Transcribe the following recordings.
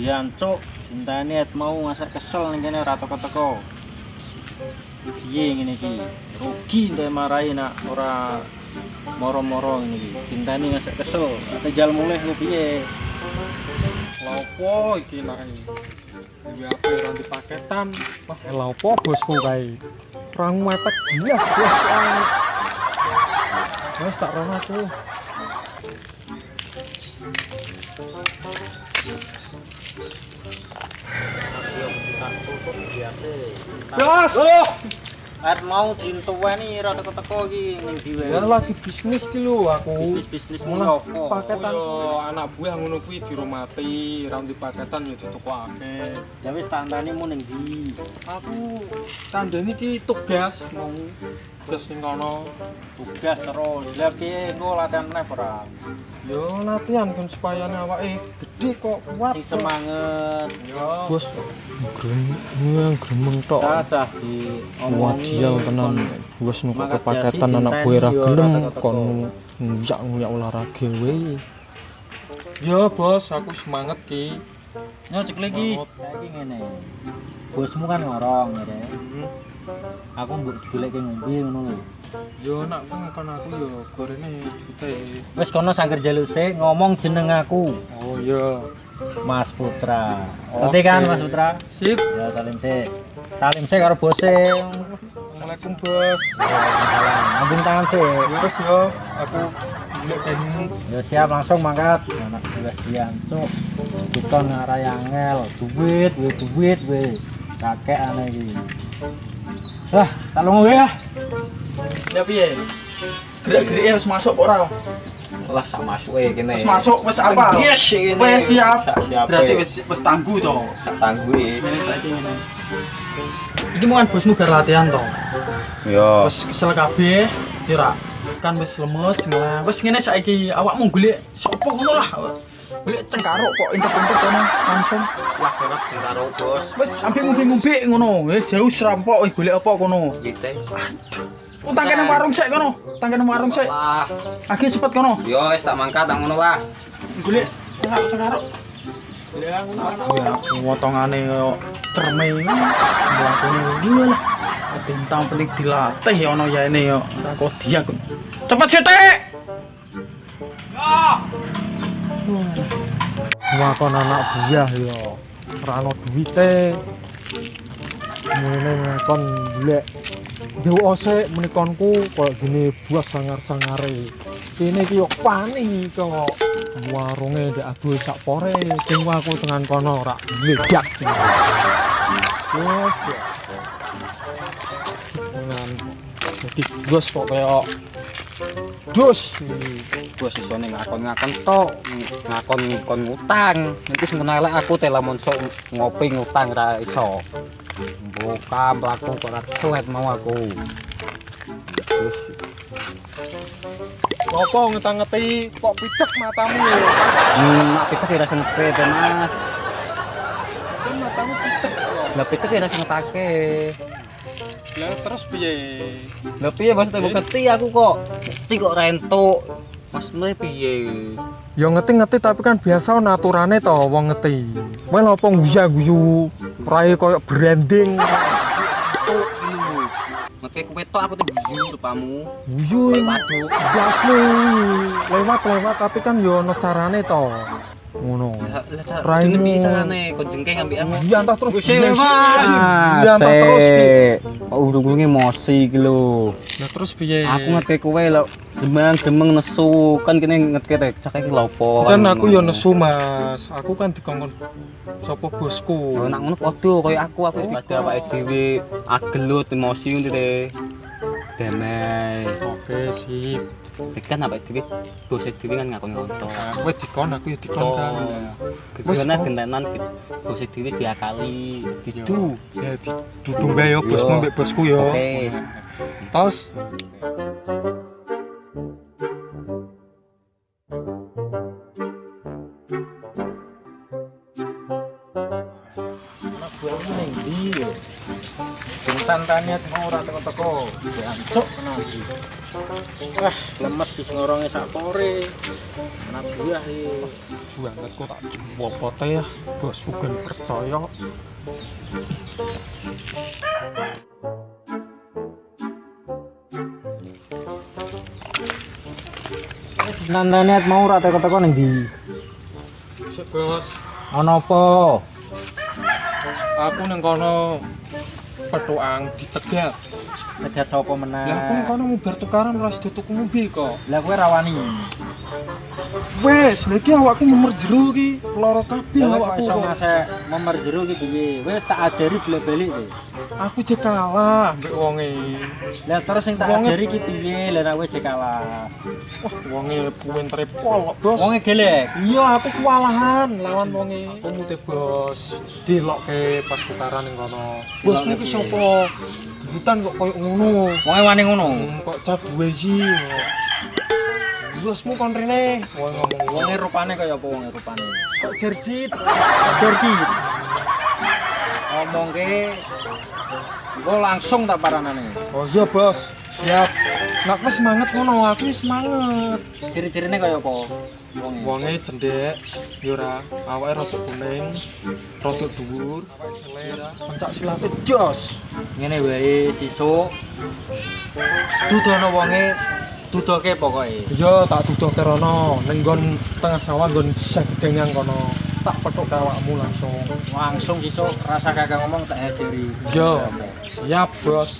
buah diancuk cintane et mau ngasak kesel ning kene ora teko-teko piye ngene iki rugi entek marahi nak ora moro-moro ngene iki cintane ngasak kesel tinggal mulih ku piye Lopo iki nae. Ya apa ora di paketan. Wah, lha opo bosku kae? Orang mepet bias bos. Wes tak rono aku. Bos! Oh! Et mau dintuweni ora teko-teko iki ning diwe. Ya lagi bisnis ki lho aku. bisnis-bisnis Malah ngono apa? paketan. Yo anak buah ngono kuwi dirumati, ra di paketan yo ditukokake. Ya wis tandane mu ning ndi? Aku tandane iki tugas mau tugas ning kono. Tugas terus. Lah piye engko latihan meneh ora? Yo latihan kan supaya awake gede kok kuat. Sing semangat. Yo. Bos gremeng gremeng tok. Cacah di Wadial tenan bos nuku kepaketan anak gue ra gelem kon kok. nguyak nguyak olahraga we. Yo bos, aku semangat ki. Yo cek lagi. Saiki ngene. Bosmu kan ngorong ya. Aku mbok digoleki ngombe ngono lho. Yo nak kon aku yo gorene jute. Wis kono sangger jaluk sik ngomong jeneng aku. Oh iya. Mas Putra. Ngerti kan. Mas Putra? Sip. Ya salim sik. Salim sik karo bose. Assalamualaikum bos. Salam. Ambung tangan sik. Terus yo aku. Ya siap langsung mangkat. Anak sudah diancuk. Dikon ngarai angel, duit, we duit, we. Kakek aneh iki. Wah, tak lungo ya. Ya piye? Gerak-geriknya harus masuk ora? Lah sak masuk e kene. Wis masuk wis apa? Yes, ini. Wis siap. Sak siap. Berarti wis wis tangguh to. sak tangguh. Iki mau kan bosmu bar latihan to. Yo. Wis kesel kabeh, kira kan wis lemes ngelah. Wis ngene saiki awakmu golek sapa ngono lah. Golek cengkaruk kok intep-intep kono langsung. Wah, kok karo bos. Wis sampe ngumpi-ngumpi ngono. Wis jauh serampok wis golek apa kono. Kita. Utang kene warung sik kono. Utang kene warung sik. Wah, Lagi cepet kono. yo wis tak mangkat tak ngono lah. Golek cengkaruk-cengkaruk. Ya ngono ana. Ya potongane kaya cerme. Mlakune ngono lah. Bintang penting dilatih ya ono ya ini ya. Ora kok dia kok. Cepet sithik. Wah langsung makan anak buah ya. Rano duwite. ini makan bule jauh ose menikonku kalau gini buah sangar-sangare. Ini kio panik kok. Warunge di aduh sak pore Sing aku dengan kono rak ledak dengan jadi gue kok kayak dus Bos iso ning ngakon-ngakon tok, ngakon kon ngutang. Nanti semenah elek aku telamon sok ngopi ngutang ra iso. Buka mlaku kok ora suwet mau aku. Terus Apa ngetang-ngeti kok picek matamu hmm, mak pikir kira sempre to Mas. Matamu picek. Lah pikir kira sempake. Lah terus piye? Lah piye Mas tak ngerti aku kok. Ngerti kok rentuk. Mas mulai piye? Ya ngerti-ngerti tapi kan biasa ono aturane to wong ngerti. Wae lha apa guya-guyu rai koyo branding. Ngerti kowe tok aku tuh guyu rupamu. Guyu Waduh. jasmu. Lewat-lewat tapi kan yo ono carane to. Ngono. Jenenge piye carane? Kon jengking ambekan. Iya entah terus. Wis Iya. Iya entah terus. Ki. Kok urung-urunge emosi lho. Lah terus piye? Aku ngerti kowe lho demang-demeng nesu kan kene ngerti rek cak iki lho apa. Jan aku yo nesu Mas. Aku kan dikongkon sapa bosku. Oh, nak ngono padha kaya aku aku dadi awake dhewe agelut emosi ngene damai. Oke, sip. Dekan apa dhewe bose dhewe kan ngakon ngontok. Wis dikon aku ya dikon kan. Kegiatan gentenan bose dhewe diakali didu Ya dudu bae yo bosmu mbek bosku yo. Oke. Tos. Ning tantane mau ora teko-teko. Jancuk. Wah, lemes wis ngoronge sak pore. Anak buah iki. banget kok tak bopote ya bos sugen percaya Tantane mau ora teko-teko ning ndi? sik bos Ana apa? aku neng kono petuang dicegat Cegat sapa meneh? lah kono mubar tukaran ora sida tuku mobil kok Lah kowe rawani. Wes lagi awakku memer jero ki loro kabeh awakku iso kok. ngasek memer jero ki piye? Wis tak ajari bolak-balik kowe. aku jek kalah mbek wonge Lah terus sing tak ajari ki piye? Lah nek kowe jek kalah. wah wonge pintere pol bos Wonge gelek. iya aku kewalahan lawan wonge kamu teh bos dilokke pas tukaran ning kono bos iki sapa gebutan kok koyo ngono Wonge wani ngono. Hmm, kok cabuwe sih bosmu kon rene wong ngomong Wonge rupane kaya apa wonge rupane? kok jerjit Jordi. Ngomongke Engko langsung tak paranane. oh iya bos siap nak wis semangat ngono aku wis semangat Ciri-cirine kaya apa? Wonge. wonge cendek yura awake rada kuning rada dhuwur selera pencak silate jos Ngene wae sisuk. Dudono wonge dudoke pokoke. iya tak duduhke rono ning nggon tengah sawah nggon sedengang kono tak petuk awakmu langsung Langsung sisuk rasa kakak ngomong tak ajari. Iya. siap bos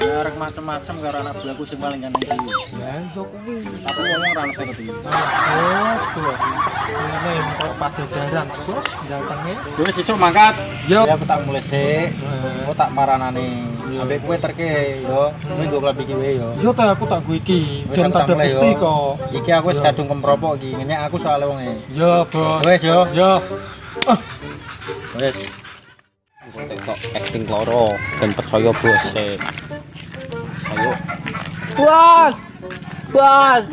Ya arek macem-macem karo anak buahku sing paling ganteng ya iso kuwi Tapi ngomong ra ono sing ngerti. Bos bos ini kok pajajaran bos datangnya Wis sisuk mangkat. Yo. Ya aku tak mulai sik. Aku tak paranane. Iya. Ambek kowe terke yo. Kowe nggo klambi iki wae yo. Yo teh aku tak iki, ben aku tak tak ada bukti yo. kok. Iki aku wis Yo. kadung kempropok iki. Ngenyek aku soal wonge. Yo, Bos. Wis yo. Yo. Wis. kok acting loro dan percaya bos ayo Bos. Bos.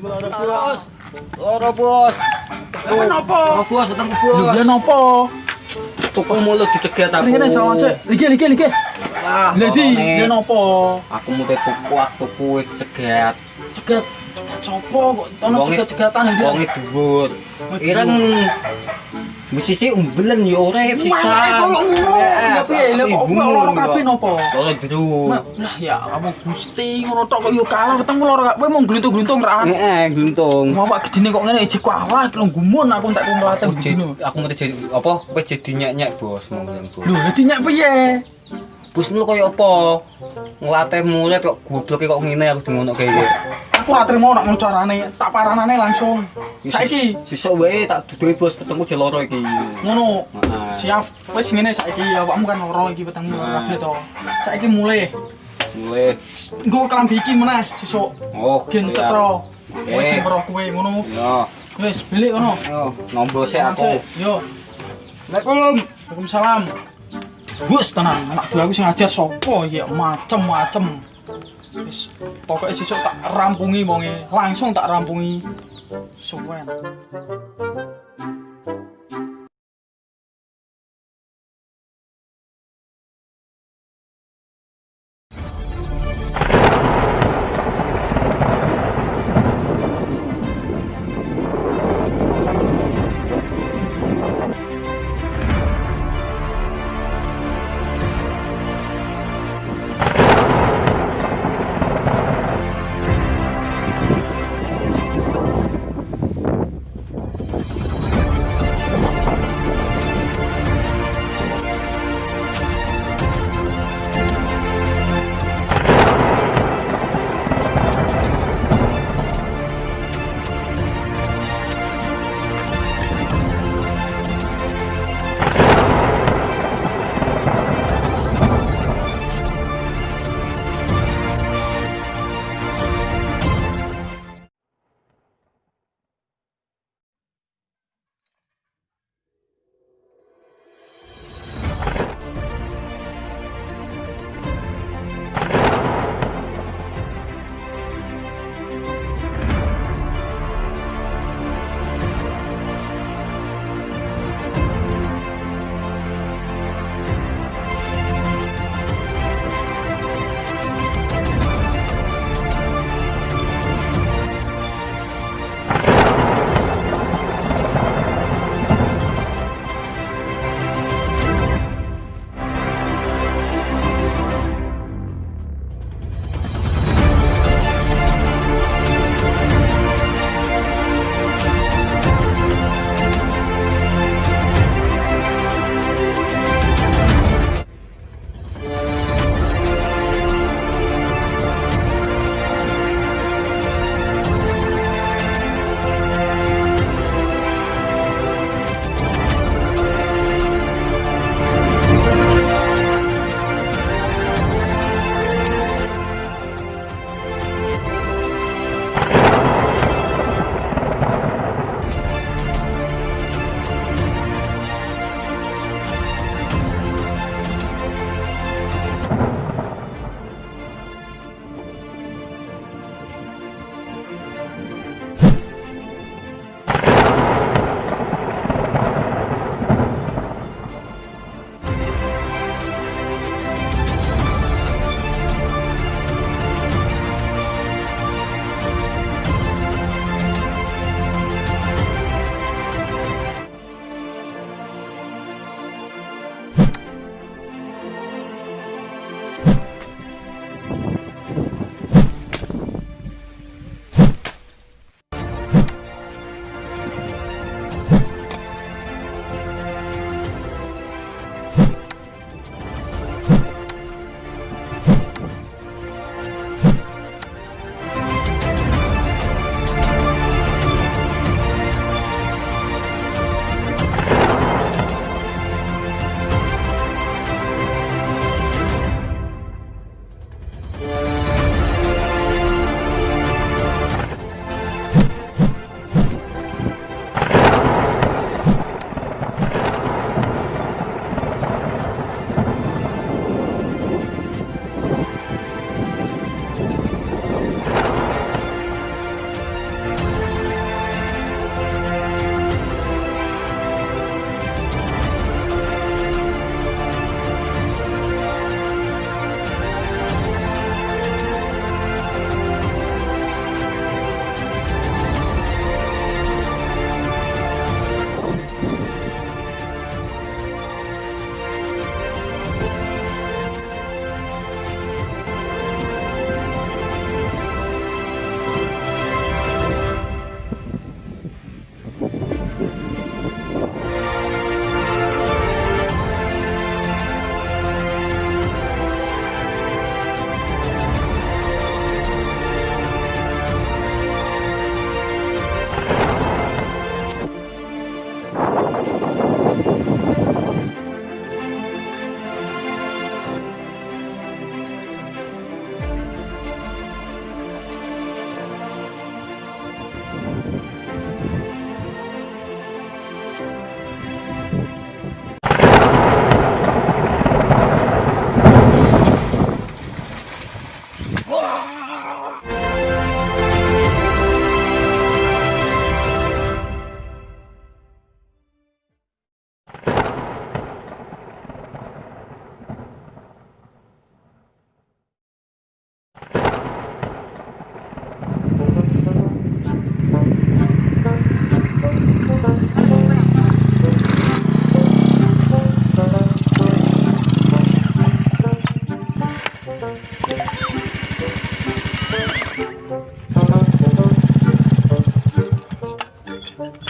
Bos. Ora bos. Bos, datang ke bos. Nopo? Tuku mulut dicegat aku. Rene sawan sik. Liki liki liki. Ah, Ladi, ngomongnya. ya nopo? Aku mau tuku waktu kuwe dicegat. Cegat cegat sopo kok ono Wonge- cegat-cegatan iki. Wonge dhuwur. Ireng musisi umbelen yo ora bisa. Tapi lho kok ngono ya kabeh nopo? Lah ya kamu gusti ngono tok kok yo kalah ketemu loro kowe mung gluntung-gluntung ra. Heeh, gluntung. gedine kok ngene iki kok awak aku tak Aku ngerti apa? Kowe jadi nyak-nyak bos mau Lho, dadi nyak piye? Bos lu koyo apa? Ngelatih murid kok gobloke kok ngene aku ngono kaya. Aku ora trimo nek ngono carane, tak paranane langsung. Saiki Sesuk wae tak duduhi bos ketemu jeloro iki. ngono. Siap. Wis ngene saiki awakmu kan loro iki petengmu Nah. kabeh to. Saiki mulai. Mulai. Nggo kelambi iki meneh sesuk. Oh, Gen ketro. Wis dipro kowe ngono. Yo, Wis bilik ngono. yo, nombo sik aku. Yo. Assalamualaikum. Waalaikumsalam. Bus tenan, anak buah aku sing ngajar sapa ya macem-macem. Wis pokoke sesuk tak rampungi wonge, langsung tak rampungi. Suwen.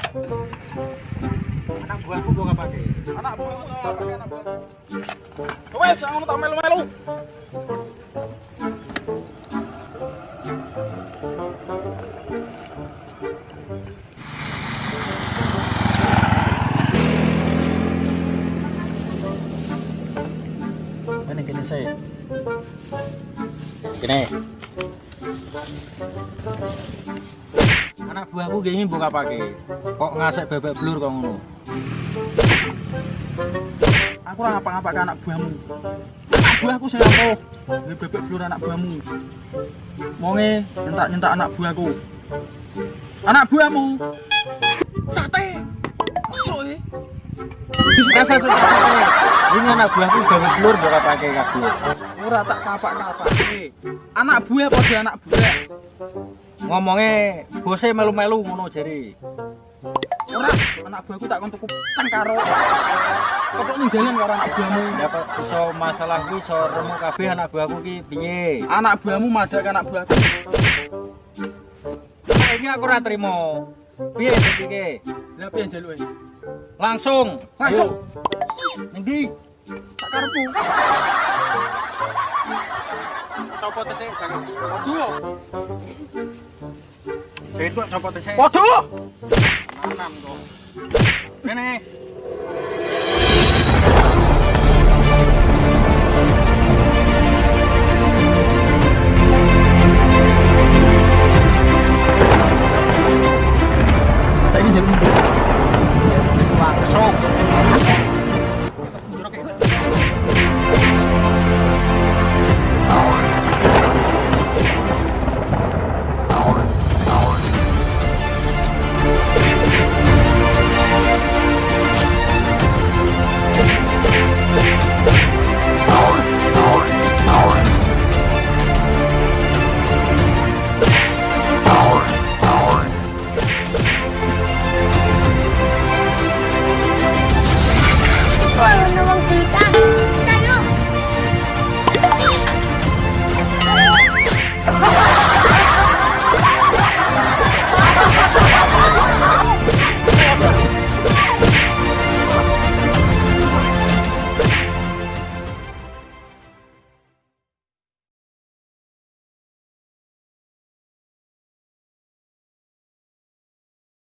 Anak buahku kok gak pakai. Anak buahmu sing apa anak buahmu? Wes, ngono tak melu-melu. Kene kene saya. Gini. Anak buahku gini buka pakai. Kok ngasek bebek blur kok ngono? Aku ora ngapa-ngapa ke anak buahmu. Anak buahku sing apa? Nggih bebek blur anak buahmu. Monge nyentak-nyentak anak buahku. Anak buahmu. Sate. Masuk e. Rasa pakai. Ini anak buahku bebek blur buka pakai kabeh. Ora tak kapak-kapak e. Anak buah padha anak buah. Ngomongnya bose melu-melu ngono jari. Ora anak buahku tak kon tuku cengkaro. Kok ninggalan karo anak buahmu. Ya kok iso masalah kuwi iso remuk kabeh anak buahku ki piye? Anak buahmu madak anak buahku. Saiki aku ora trimo. Piye iki? Lah piye njaluk e? Langsung. Langsung. Ning ndi? Tak karepmu. Kene.